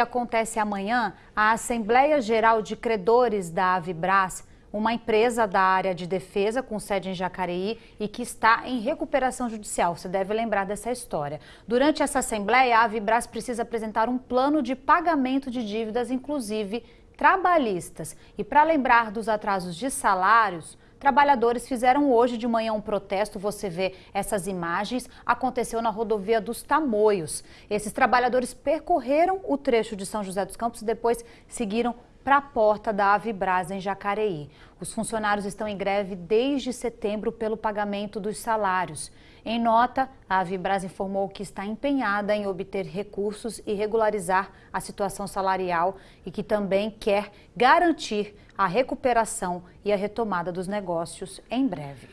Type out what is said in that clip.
Acontece amanhã a Assembleia Geral de Credores da Avibras, uma empresa da área de defesa com sede em Jacareí e que está em recuperação judicial. Você deve lembrar dessa história. Durante essa assembleia, a Avibras precisa apresentar um plano de pagamento de dívidas, inclusive trabalhistas. E para lembrar dos atrasos de salários, Trabalhadores fizeram hoje de manhã um protesto, você vê essas imagens, aconteceu na rodovia dos Tamoios. Esses trabalhadores percorreram o trecho de São José dos Campos e depois seguiram para a porta da Avibras em Jacareí. Os funcionários estão em greve desde setembro pelo pagamento dos salários. Em nota, a Avibras informou que está empenhada em obter recursos e regularizar a situação salarial e que também quer garantir a recuperação e a retomada dos negócios em breve.